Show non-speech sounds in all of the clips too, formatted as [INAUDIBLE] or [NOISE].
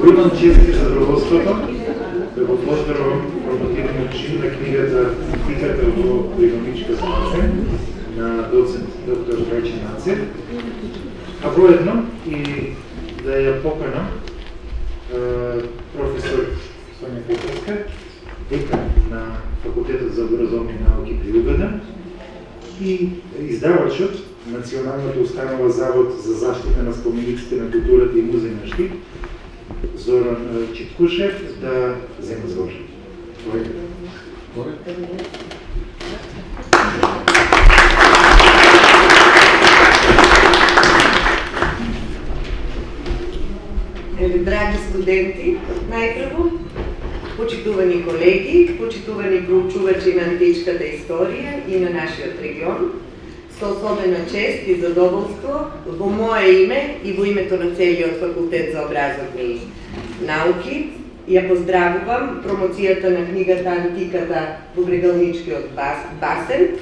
Го имам чест и задоволството да го поздравам промотивниот чин на книгата Тиката во економичка смаса на доцент доктор Трајче Нацев, а воедно и да ја поканам професор Сонја Петровска, декан на Факултетот за образовни науки при УГД и издавачот Националната установа Завод за заштита на спомениците на културата и музеј на Штип, Зоран Читкушев, да зема збор. Еве, драги студенти, најпрво, почитувани колеги, почитувани проучувачи на античката историја и на нашиот регион, со особена чест и задоволство во мое име и во името на целиот факултет за образовни науки ја поздравувам промоцијата на книгата Антиката во Брегалничкиот басен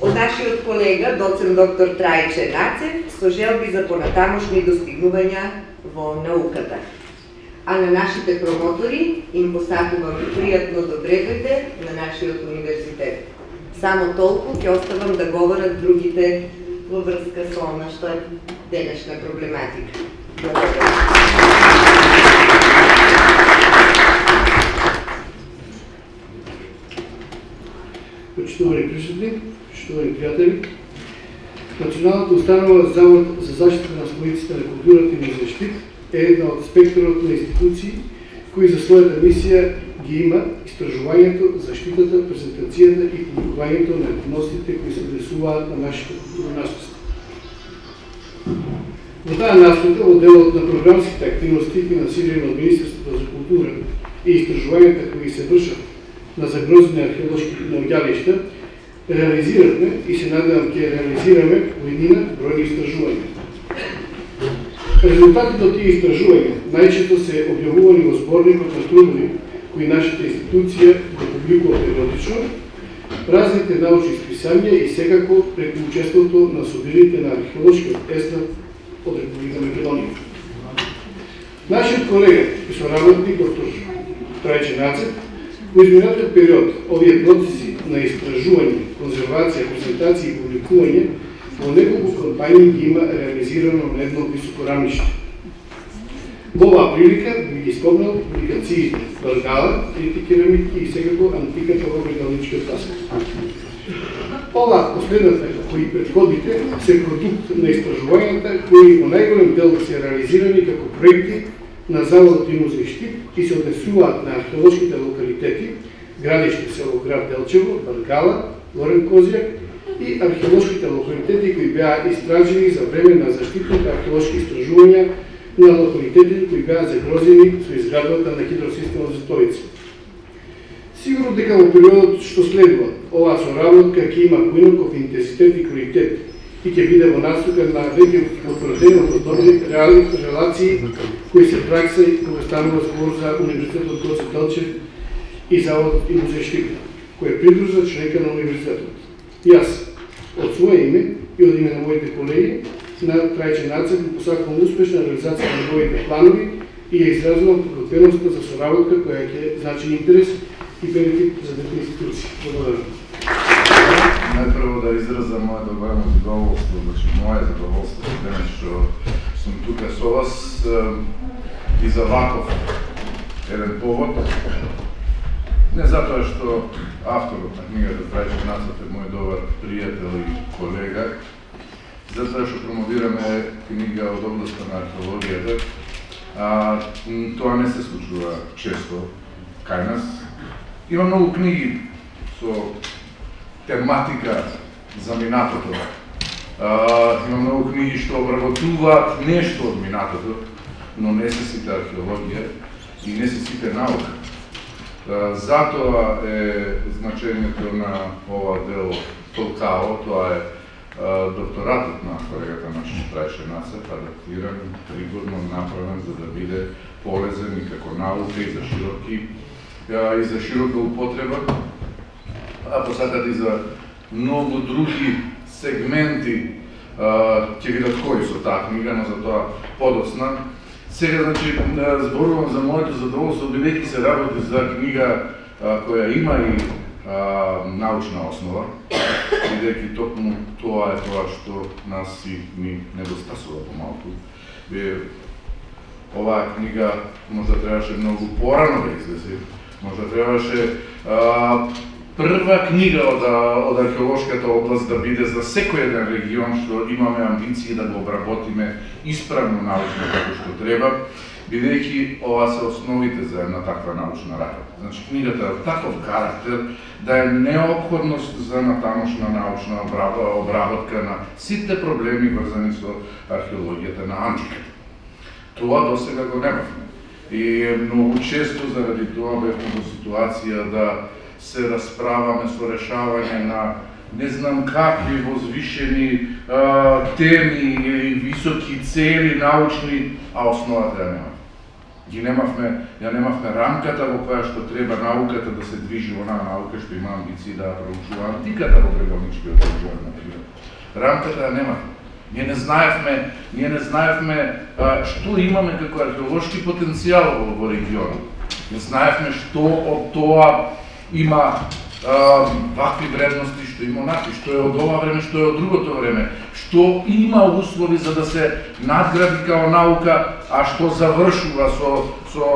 од нашиот колега, доцент доктор Трајче Нацев, со желби за понатамошни достигнувања во науката а на нашите промотори им посакувам пријатно да добредојде на нашиот универзитет. Само толку ќе оставам да говорат другите во врска со она што е денешна проблематика. Почитувани присутни, почитувани пријатели, Националната установа Завод за заштита на споиците на културата и на защит е една од спектрот на институции кои за својата мисија ги има истражувањето, заштитата, презентацијата и публикувањето на етносите кои се однесуваат на нашите културно наследство. Во таа насока, во делот на програмските активности финансирани од Министерството за култура и истражувањата кои се вршат на загрозени археолошки наоѓалишта, реализиравме и се надевам ќе реализираме поедина бројни истражувања. Резултатите од тие истражувања најчесто се објавувани во зборникот на трудови кои нашата институција да го публикува периодично, разните научни списања и секако преку учеството на собирите на археолошкиот естат од Република Македонија. Нашиот колега и соработник доктор Трајче Нацет во изминатиот период овие процеси на истражување, конзервација, презентација и публикување во неколку кампањи ги има реализирано на едно високо рамниште. Во оваа прилика би ги спомнал публикациите Баргала, трите и секако антиката во Брегалничкиот пасак. Ова последната кои предходите се продукт на истражувањата кои во најголем дел се реализирани како проекти на Заводот и музеј Штип и се однесуваат на археолошките локалитети, градиште село град Делчево, Баргала, Лорен Козијак и археолошките локалитети кои беа истражени за време на заштитните археолошки истражувања на локалитети кои беа загрозени со изградбата на хидросистема за Столица. Сигурно дека во периодот што следува, оваа соработка ќе има поинаков интензитет и квалитет и ќе биде во насока на веќе потврденото добри реални релации кои се пракса и кога станува збор за Универзитетот Гоце Делчев и Завод и музеј Штипна, кој е придружна членка на Универзитетот. Јас, од своје име и од име на моите колеги на трајчен Нацев му посакувам успешна реализација на моите планови и ја изразувам подготвеността за соработка која ќе значи интерес и бенефит за двете институции. Благодарам. Најпрво да изразам моето голямо задоволство, значи моје задоволство денес што сум тука со вас и за ваков еден повод. Не затоа што авторот на книгата Трајче Нацев е мој добар пријател и колега, затоа што промовираме книга од областта на археологијата, а, тоа не се случува често кај нас. Има многу книги со тематика за минатото. А, има многу книги што обработуваат нешто од минатото, но не се сите археологија и не се сите наука. Затоа е значењето на ова дело Толкао, тоа е докторатот на колегата наш Трајше Насев, адаптиран, па пригодно направен за да биде полезен и како наука и за широки и за широка употреба, а посакат и за многу други сегменти ќе видат кои со таа книга, но за тоа подоцна. Сега, значи, зборувам за моето задоволство, бидејќи се работи за книга која има и а, научна основа, бидејќи токму тоа е тоа што нас и ни недостасува помалку. Е, оваа книга можда требаше многу порано да излезе, можда требаше а, прва книга од, од археолошката област да биде за секој еден регион што имаме амбиции да го обработиме исправно научно како што треба, бидејќи ова се основите за една таква научна работа. Значи книгата е таков карактер да е необходност за натамошна научна обработка на сите проблеми врзани со археологијата на антиката. Тоа до сега го немавме. И многу често заради тоа бевме во ситуација да се расправаме со решавање на не знам какви возвишени а, теми или високи цели научни, а основата ја нема. Ги немавме, ја немавме рамката во која што треба науката да се движи во наука што има амбиции да проучува антиката во прегалничкиот регион, например. Рамката ја немавме. Ние не знаевме, ние не знаевме а, што имаме како археолошки потенцијал во, во регионот. Не знаевме што од тоа има вакви вредности, што има онакви, што е од ова време, што е од другото време, што има услови за да се надгради као наука, а што завршува со, со,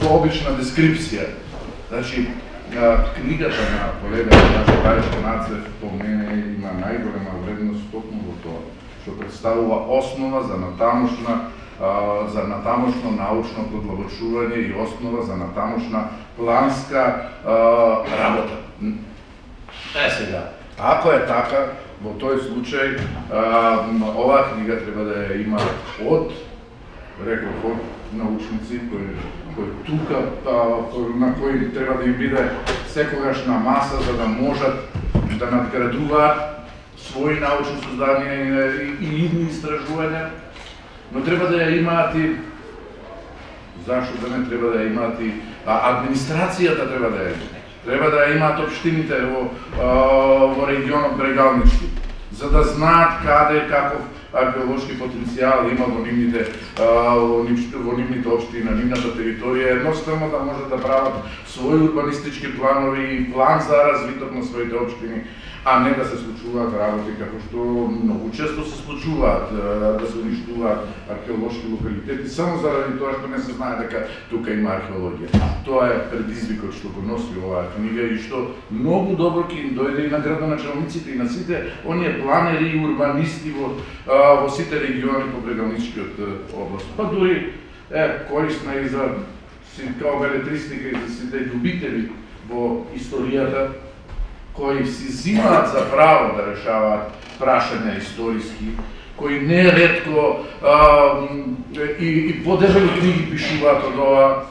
со обична дескрипција. Значи, книгата на колегата наш Бајко Нацев по мене има најголема вредност токму во тоа, што представува основа за натамошна за натамошно научно подлабочување и основа за натамошна планска работа. Е сега, ако е така, во тој случај оваа книга треба да ја има од реков од научници кои кои тука на кои треба да им биде секогаш на маса за да можат да надградуваат своји научни создадија и, и, и истражувања но треба да ја имаат и зашто да не треба да ја имаат и а, администрацијата треба да ја имаат. Треба да ја имаат општините во, во регионот Брегалнички, за да знаат каде каков археолошки потенцијал има во нивните во, во нивните општини на нивната територија, едноставно да можат да прават своји урбанистички планови и план за развиток на своите општини а не да се случуваат работи како што многу често се случуваат, да се уништуваат археолошки локалитети само заради тоа што не се знае дека тука има археологија. Тоа е предизвикот што го носи оваа книга и што многу добро ќе им дојде и на градоначалниците и на сите оние планери и урбанисти во, во сите региони по брегалничкиот област. Па дури е корисна и за као белетристика и за сите љубители во историјата кои си зимаат за право да решаваат прашања историски, кои не редко а, и, и подебели книги пишуваат од ова,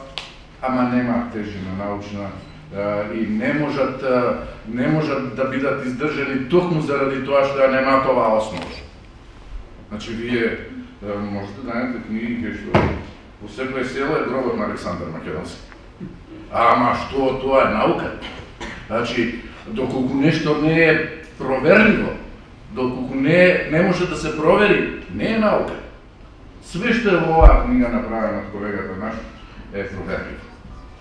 ама нема тежина научна а, и не можат а, не можат да бидат издржани токму заради тоа што ја немаат оваа основа. Значи вие а, можете да најдете книги кај што во секој село е гробот на Александар Македонски. Ама што тоа е наука? Значи, доколку нешто не е проверливо, доколку не, не може да се провери, не е наука. Све што е во оваа книга направена од колегата наш е проверливо.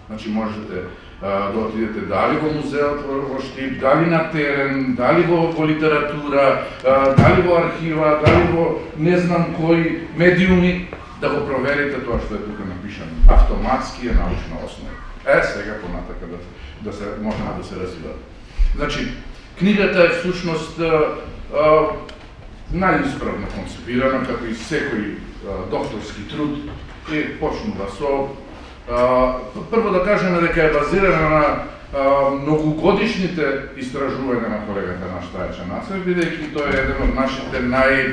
Значи можете а, да отидете дали во музеот во, Штип, дали на терен, дали во, во литература, а, дали во архива, дали во не знам кои медиуми, да го проверите тоа што е тука напишано. Автоматски е научна основа. Е, сега понатака да, да се, можеме да се развиваме. Значи, книгата е всушност најисправно концепирана, како и секој докторски труд, и почнува со а, прво да кажеме дека е базирана на а, многугодишните истражувања на колегата на Штајача Нацев, бидејќи тој е еден од нашите нај,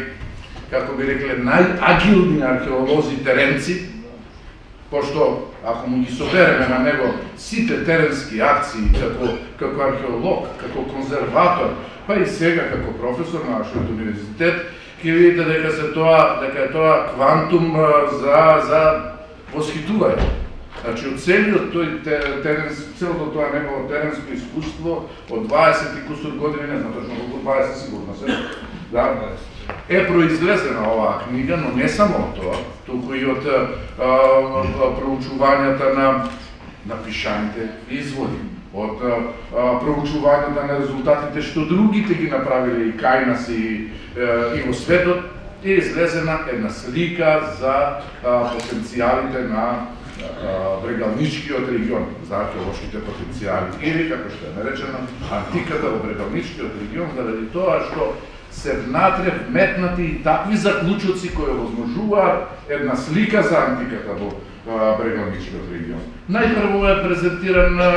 како би рекле, најагилни археолози теренци, пошто ако му ги собереме на него сите теренски акции како, како археолог, како конзерватор, па и сега како професор на нашиот универзитет, ќе видите дека се тоа дека е тоа квантум за за восхитување. Значи од целиот тој теренс, целото тоа негово теренско искуство од 20 и кусур години, не знам точно колку 20 сигурно се. Да, е произлезена оваа книга, но не само од тоа, туку и од а, проучувањата на напишаните изводи, од а, проучувањата на резултатите што другите ги направиле и кај нас и, и во светот, е излезена една слика за а, потенцијалите на брегалничкиот регион, за археолошките потенцијали, или како што е наречено, антиката во брегалничкиот регион, заради тоа што се внатре вметнати и такви заклучоци кои овозможуваат една слика за антиката во брегалничкиот регион. Најпрво е презентирана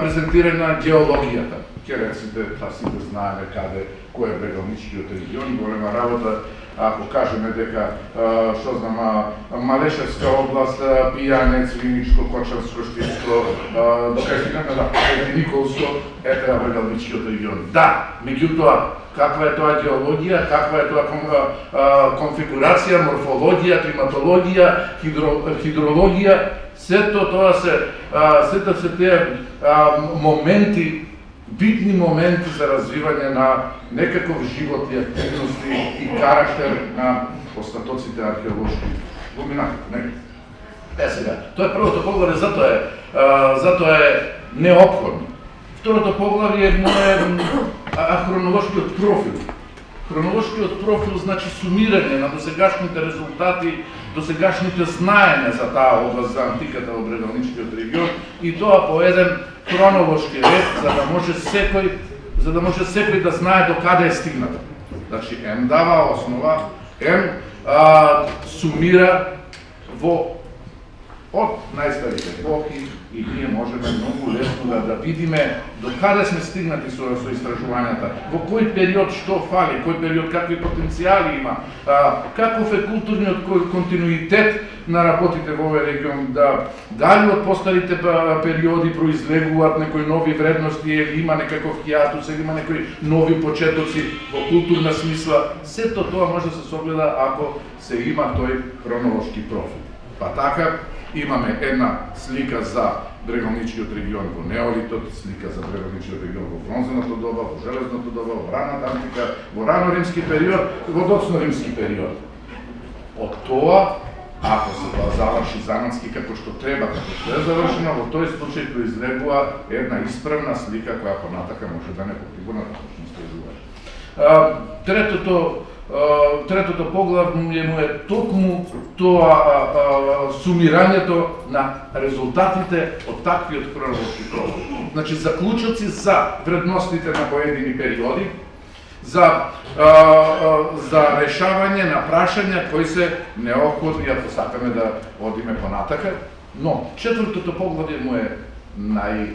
презентирана геологијата. Кереците, та сите знаеме каде кој е брегалничкиот регион, голема работа ако кажеме дека што знам Малешевска област, Пијанец, Виничко, Кочарско, Штинско, кај стигнеме да Николско, е треба брегалничкиот регион. Да, меѓутоа каква е тоа геологија, каква е тоа конфигурација, морфологија, климатологија, хидро, хидрологија, сето тоа се сето се тие моменти битни моменти за развивање на некаков живот и активности и карактер на остатоците археолошки глумина, не? Е сега, тоа е првото поглавје, затоа е, затоа е неопходно. Второто поглавје е хронолошкиот профил. Хронолошкиот профил значи сумирање на досегашните резултати, досегашните знаења за таа област за антиката во Бредалничкиот регион и тоа по еден хронолошки ред за да може секој за да може секој да знае до каде е стигнато. Значи, ем дава основа, ем а, сумира во од најстарите епохи и ние можеме многу лесно да, да видиме до каде сме стигнати со, со истражувањата, во кој период што фали, кој период какви потенцијали има, а, каков е културниот континуитет на работите во овој регион, да дали од постарите периоди произлегуваат некои нови вредности или има некаков хиатус или има некои нови почетоци во културна смисла, сето тоа може да се согледа ако се има тој хронолошки профил. Па така, имаме една слика за брегалничкиот регион во неолитот, слика за брегалничкиот регион во Бронзената доба, во Железната доба, во раната антика, во рано римски период, во доцно римски период. Од тоа, ако се тоа заврши занатски како што треба, како што е завршено, во тој случај произлегува една исправна слика која понатака може да не потигува на точно Третото третото поглавје му е токму тоа а, а, сумирањето на резултатите од таквиот хронолошки профил. Значи заклучоци за вредностите на поедини периоди, за а, а, за решавање на прашања кои се неопходни ако сакаме да одиме понатака, но четвртото поглавје му е нај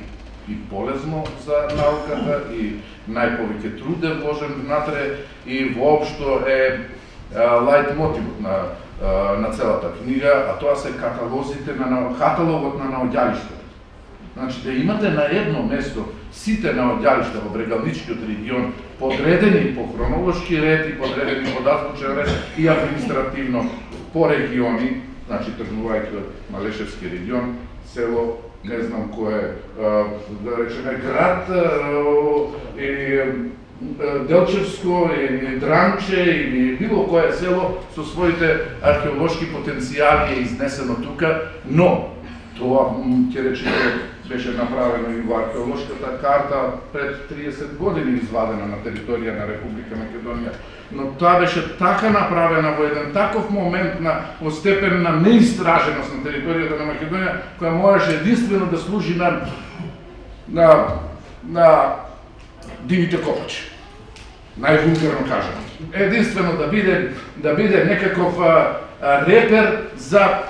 и полезно за науката и најповеќе труд е вложен внатре и воопшто е лајт мотивот на на целата книга, а тоа се каталозите на каталогот на наоѓалиштата. Значи да имате на едно место сите наоѓалишта во Брегалничкиот регион подредени по хронолошки ред и подредени по датвучен ред и административно по региони, значи тргнувајќи од Малешевски регион, село не знам кој е, да речеме град или Делчевско или Дранче или било кое село со своите археолошки потенцијали е изнесено тука, но тоа ќе речеме беше направено и во археолошката карта пред 30 години извадена на територија на Република Македонија. Но тоа беше така направена во еден таков момент на во степен на неистраженост на територијата на Македонија, која можеше единствено да служи на на на дивите копачи. Највулгарно кажано. Единствено да биде да биде некаков а, а, репер за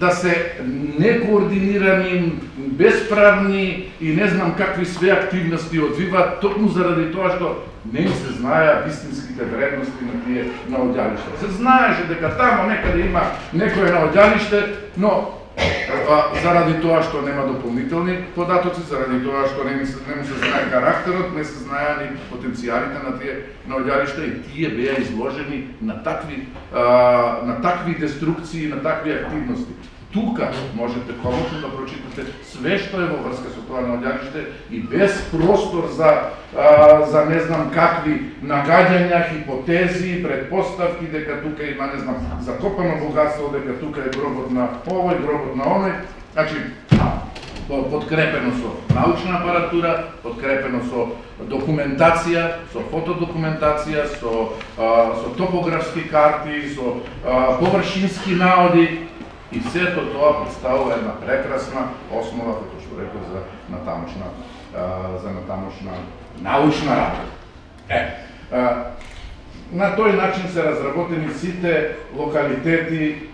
да се некоординирани, безправни и не знам какви све активности одвиваат, токму заради тоа што не се знаеа вистинските вредности на тие наоѓалишта. Се знаеше дека тамо некаде има некое наоѓалиште, но заради тоа што нема дополнителни податоци, заради тоа што не, се, не му се знае карактерот, не се знае ни потенцијалите на тие наоѓалишта и тие беа изложени на такви а, на такви деструкции, на такви активности тука можете комотно да прочитате све што е во врска со тоа наоѓалиште и без простор за а, за не знам какви нагаѓања, хипотези, предпоставки дека тука има не знам закопано богатство, дека тука е гробот на овој, гробот на оној. Значи, подкрепено со научна апаратура, подкрепено со документација, со фотодокументација, со, а, со топографски карти, со а, површински наоди и сето тоа представува една прекрасна основа, како што реков, за натамошна, за натамошна научна работа. Е, на тој начин се разработени сите локалитети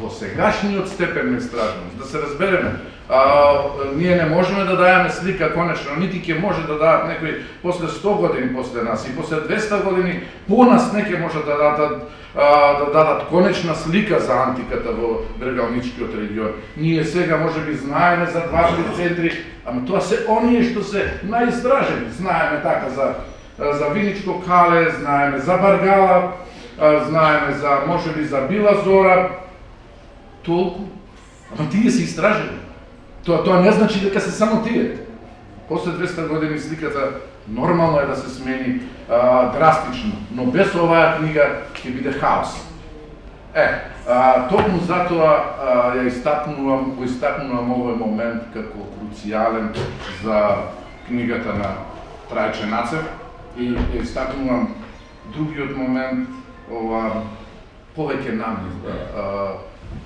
во сегашниот степен на истражност. Да се разбереме, а, ние не можеме да дајаме слика конечно, нити ќе може да дадат некои после 100 години после нас и после 200 години по нас не ќе може да дадат а, да дадат конечна слика за антиката во Бергалничкиот регион. Ние сега може би знаеме за два-три центри, ама тоа се оние што се наистражени. Знаеме така за за Виничко кале, знаеме за Баргала, знаеме за може би за Била Зора. Толку. Ама тие се истражени. Тоа тоа не значи дека се само тие. После 200 години сликата нормално е да се смени а, драстично, но без оваа книга ќе биде хаос. Е, а, токму затоа а, ја истакнувам, го истакнувам овој момент како круцијален за книгата на Трајче Нацев и ја истакнувам другиот момент, ова повеќе намен,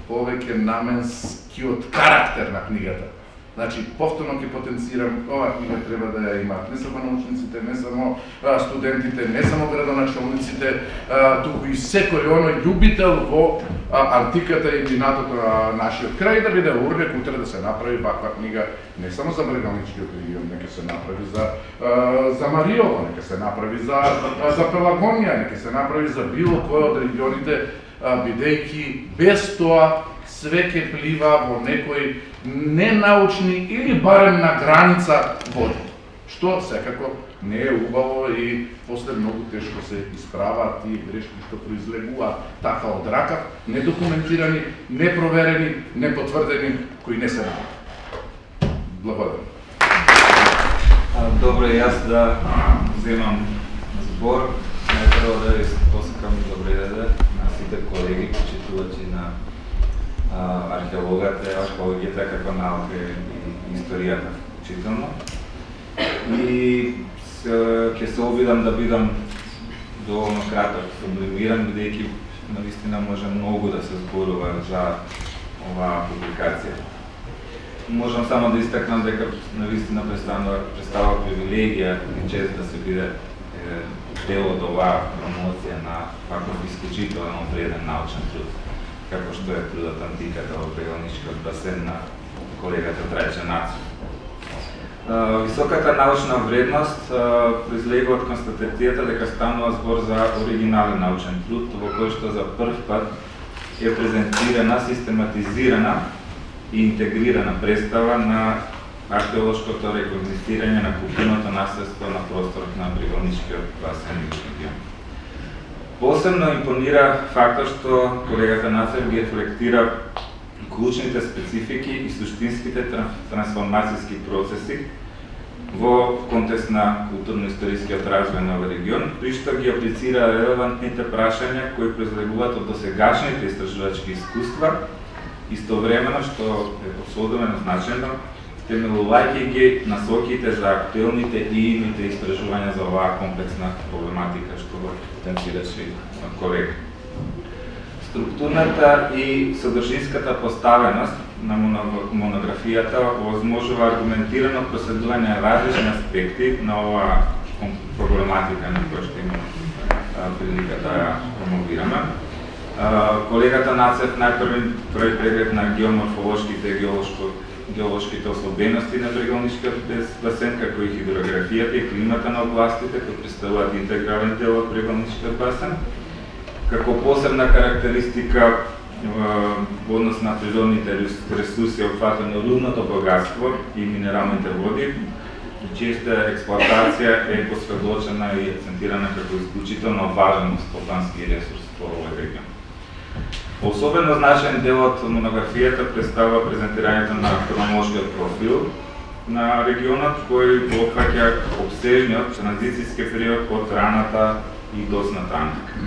повеќе наменскиот карактер на книгата. Значи, повторно ќе потенцирам, ова книга треба да ја имаат не само научниците, не само а, студентите, не само градоначалниците, а, туку и секој оној љубител во а, антиката и минатото на нашиот крај да биде урнек утре да се направи ваква книга не само за Брегалничкиот регион, нека се направи за а, за Мариово, нека се направи за за Пелагонија, нека се направи за било кој од регионите бидејќи без тоа све ке плива во некој ненаучни или барем на граница води. Што секако не е убаво и после многу тешко се исправаат и грешки што произлегуваат така од ракав, недокументирани, непроверени, непотврдени, кои не се Благодарам. Добро, е јас да земам збор. Најпрво да ви посакам добре деде на сите колеги, почитувачи на археологата, археологијата како наука и историјата вклучително. И ќе се обидам да бидам доволно краток, сублимиран, бидејќи наистина може многу да се зборува за оваа публикација. Можам само да истакнам дека наистина представува, представува привилегија и чест да се биде дел од оваа промоција на ваков исклучително вреден научен труд како што е трудот антиката да во Бегалничкиот басен на колегата Трајче Наци. Високата научна вредност произлега од констатацијата дека станува збор за оригинален научен труд, во кој што за прв пат е презентирана, систематизирана и интегрирана представа на археолошкото рекогнистирање на културното наследство на просторот на Брегалничкиот басен и регион. Посебно импонира фактот што колегата Нацер ги рефлектира клучните специфики и суштинските трансформацијски процеси во контекст на културно-историскиот развој на овој регион, при што ги аплицира релевантните прашања кои произлегуваат од досегашните истражувачки искуства, истовремено што е посодомено значено, темелувајќи ги насоките за актуелните и ините истражувања за оваа комплексна проблематика што го тенцираше колега. Структурната и содржинската поставеност на монографијата овозможува аргументирано проследување на различни аспекти на оваа проблематика на која што има прилика да ја промовираме. Колегата Нацев најпрви први преглед на геоморфолошките и геолошките особености на брегалнишкиот басен, како и хидрографијата и климата на областите, кои представуваат интегрален дел од брегалнишкиот басен. Како посебна карактеристика во однос на природните ресурси опфатено рудното богатство и минералните води, честа експлоатација е посведочена и акцентирана како исклучително важен стопански ресурс во овој регион. Особено значен дел од монографијата представува презентирањето на хронолошкиот профил на регионот кој опфаќа обсежниот транзицијски период од раната и досната антика.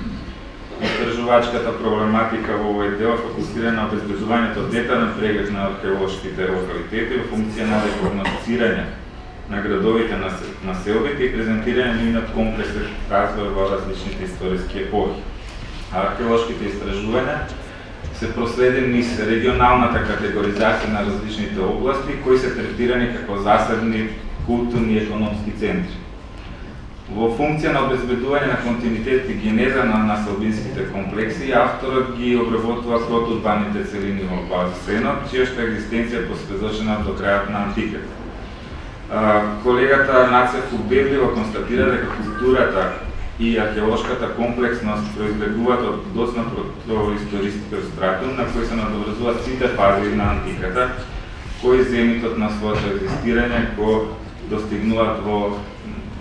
Истражувачката проблематика во овој дел фокусира на обезбедувањето детален преглед на археолошките локалитети во функција на рекогносцирање на градовите на селбите и презентирање на нивниот комплексен развој во различните историски епохи. Археолошките истражувања се проследени низ регионалната категоризација на различните области кои се третирани како засебни културни и економски центри. Во функција на обезбедување на континуитет и генеза на населбинските комплекси, авторот ги обработува протурбаните целини во базисенот, чија што екзистенција посведочена до крајот на антиката. Колегата Нацев убедливо констатира дека културата и археолошката комплексност произлегуваат од доцна протоисторискиот стратум на кој се надоврзуваат сите фази на антиката, кои земитот на своето екзистирање го достигнуваат во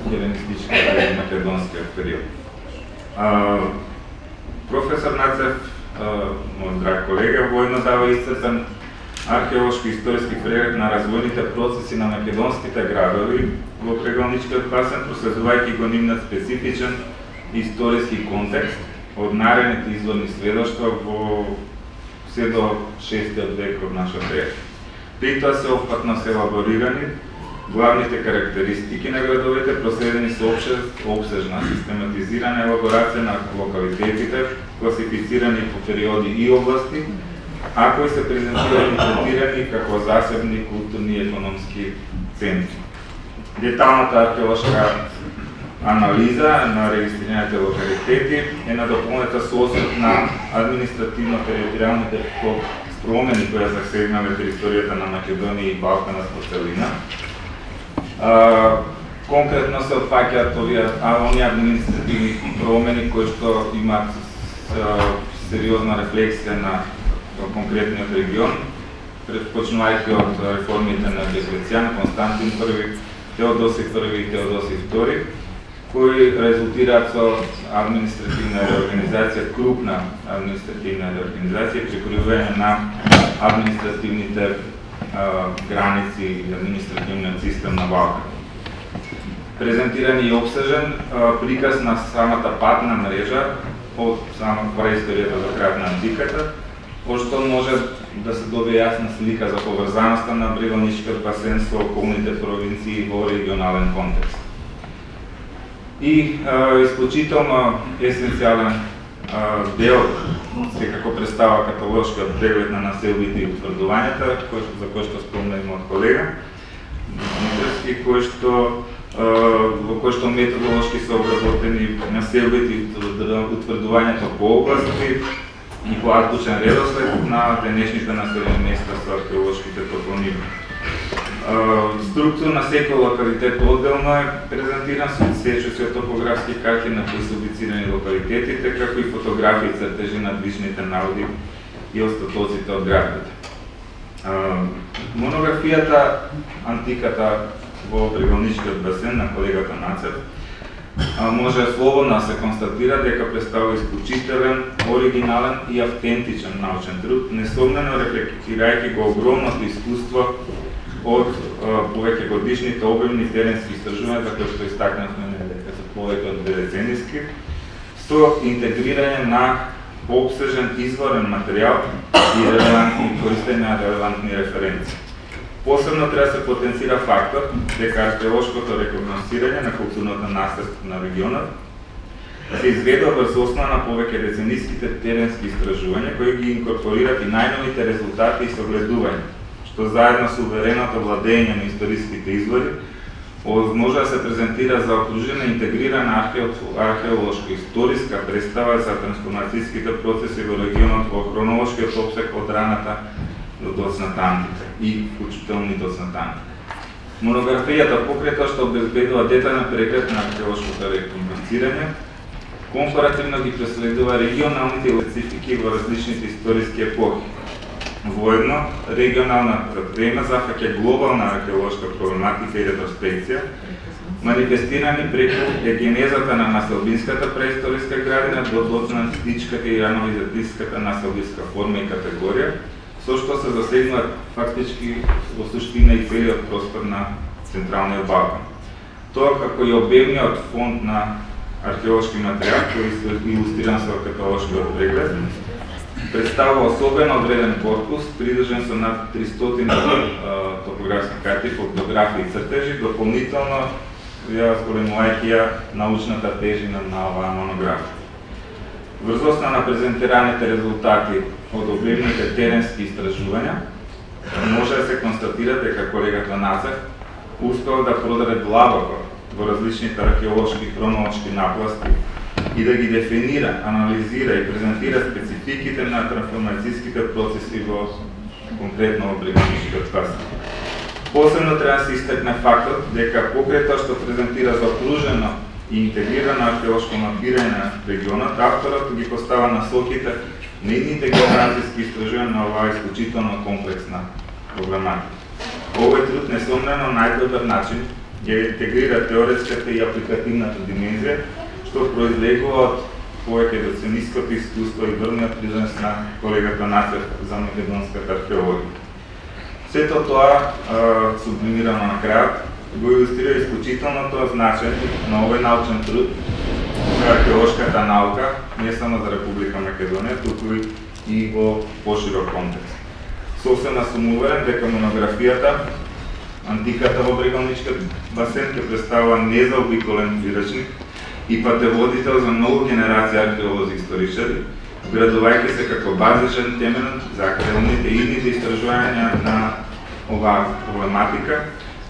хеленистичкиот и македонскиот период. А, професор Нацев, мој драг колега, војно дава исцрпен археолошки историски преглед на развојните процеси на македонските градови во преголничкиот басен, проследувајќи го нивниот специфичен историски контекст од наредните изворни сведоштва во се до 6 век од нашата ера. При тоа се опфатно се елаборирани главните карактеристики на градовите проследени со обсежна, систематизирана елаборација на локалитетите, класифицирани по периоди и области, Ако се презентирани и третирани како засебни културни и економски центри. Деталната археолошка анализа на регистрираните локалитети е надополнета со освет на административно-територијалните промени кои засегнале територијата на Македонија и Балканот по целина, конкретно се опфаќаат овие оние административни промени кои што имаат сериозна рефлексија на конкретниот регион, предпочнувајќи од реформите на Диоклецијан, Константин I, Теодоси I и Теодоси II, кои резултираат со административна реорганизација, крупна административна реорганизација, прикривување на административните граници и административниот систем на Балкан. Презентиран и обсежен приказ на самата патна мрежа од сама преисторијата до крајот на антиката, пошто може да се добие јасна слика за поврзаноста на Бригоничкиот басен со околните провинции во регионален контекст. И е, исклучително есенцијален дел секако представа каталошкиот преглед на населбите и утврдувањата, кој, за кој што спомна и колега, Митровски, кој што во кој што методолошки се обработени населбите и утврдувањето по области и по азбучен редослед на денешните населени места со археолошките топоними. Структура на секој локалитет одделно е презентиран со сечоци од топографски карти на посубицирани локалитетите, како и фотографии цртежи на движните наводи и остатоците од градбите. Монографијата Антиката во Брегоничкиот басен на колегата Нацев може слободно да се констатира дека представува исклучителен, оригинален и автентичен научен труд, несомнено рефлектирајќи го огромното искуство од повеќе годишните обемни теренски истражувања за кои што истакнавме дека се повеќе од децениски, со интегрирање на обсежен изворен материјал и релевантни користење на релевантни референции. Посебно треба да се потенцира фактот дека да археолошкото рекогносирање на културното наследство на регионот да се изведува врз основа на повеќе децениските теренски истражувања кои ги инкорпорираат и најновите резултати и согледувања што заедно со увереното владење на историските извори, може да се презентира за окружена интегрирана археолошка историска представа за трансформацијските процеси во регионот во хронолошкиот обсек од раната до доцната антика и вклучително доцната. Монографијата покрета што обезбедува детален преглед на археолошкото реконструкцирање, компаративно ги преследува регионалните специфики во различните историски епохи, Воедно, регионална тема зафаќа глобална археолошка проблематика и ретроспекција манифестирани преку егенезата на населбинската преисториска градина до ботнатичката и рановизатиската населбинска форма и категорија, со што се засегнуваат фактички во суштина и целиот простор на Централниот Балкан. Тоа како и обемниот фонд на археолошки материјал, кој е илустриран со каталошкиот преглед, представува особено одреден корпус, придржен со над 300 топографски карти, фотографии и цртежи, дополнително ја споменувајќи ја научната тежина на оваа монографија. Врз основа на презентираните резултати од обемните теренски истражувања, може да се констатира дека колегата Нацев успел да продаре длабоко во различните археолошки и хронолошки напласти и да ги дефинира, анализира и презентира спецификите на трансформацијските процеси во конкретно во приграничниот Посебно треба да се истакне фактот дека покрај што презентира заокружено и интегрирано археолошко мапирање на регионот, авторот ги постава насоките на идните географски истражувања на оваа исклучително комплексна проблематика. Овој труд несомнено најдобар начин ќе интегрира теоретската и апликативната димензија, што произлегува од повеќе децениското искуство и врниот призренс на колегата Нацев за македонската археологија. Сето тоа, сублимирано на крајот, го илустрира исклучителното значење на овој научен труд за археолошката наука, не само за Република Македонија, туку и во поширок контекст. Сосема сум уверен дека монографијата Антиката во Брегалничкиот басен ќе представува незаобиколен вирачник и патеводител за многу генерации археолози и историчари, градувајќи се како базичен темен за актуелните идните истражувања на оваа проблематика,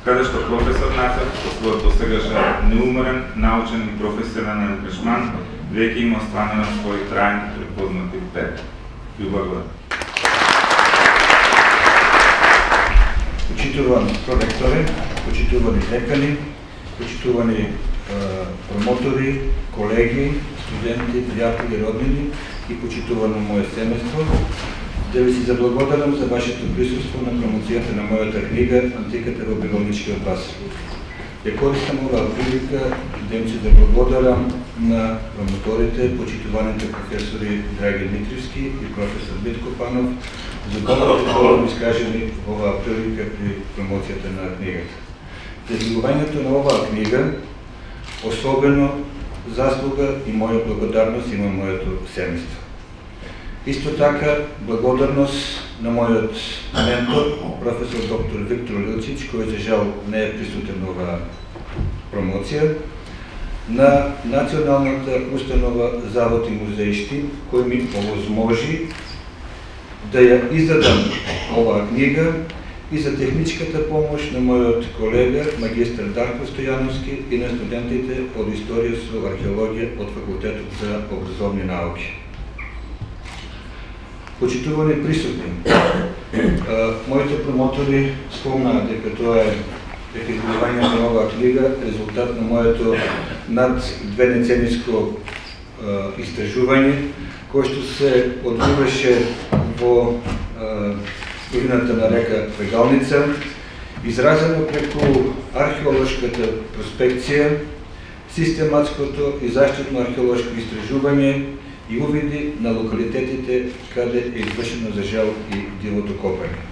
каде што професор Нацев со својот досегашен неуморен, научен и професионален ангажман веќе има остварено свој трајн препознати пет. Ви. Почитувани проректори, почитувани декани, почитувани промотори, колеги, студенти, пријатели, роднини и почитувано моје семејство, да ви се заблагодарам за вашето присуство на промоцијата на мојата книга Антиката во Беговничкиот бас. Ја користам оваа прилика да им се заблагодарам на промоторите, почитуваните професори Драги Дмитривски и професор Битко Панов за доброто добро искажени оваа прилика при промоцијата на книгата. За изготвувањето на оваа книга особено заслуга и моја благодарност има моето семејство. Исто така, благодарност на мојот ментор, професор доктор Виктор Лилчич, кој за жал не е присутен оваа промоција, на Националната установа Завод и музеишти, кој ми овозможи да ја издадам оваа книга и за техничката помош на мојот колега, магистр Дарко Стојановски и на студентите од Историја со археологија од Факултетот за образовни науки почитувани присутни. [COUGHS] Моите промотори спомнаа дека тоа е дека на оваа книга резултат на моето над две нецениско истражување кој што се одвиваше во долината на река Вегалница, изразено преку археолошката проспекција, систематското и заштитно археолошко истражување и увиди на локалитетите каде е извршено за жал и дивото копање.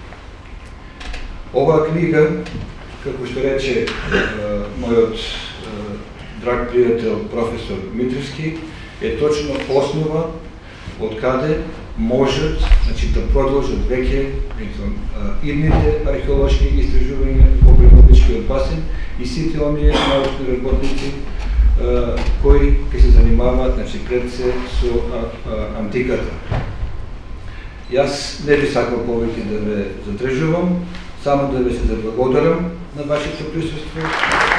Оваа книга, како што рече мојот драг пријател професор Митривски, е точно основа од каде можат, значи да продолжат веќе идните археолошки истражувања во Приморскиот басен и сите оние научни работници кои ќе се занимаваат значи пред се со а, а, антиката. Јас не би сакал повеќе да ве задржувам, само да ве се заблагодарам на вашето присуство.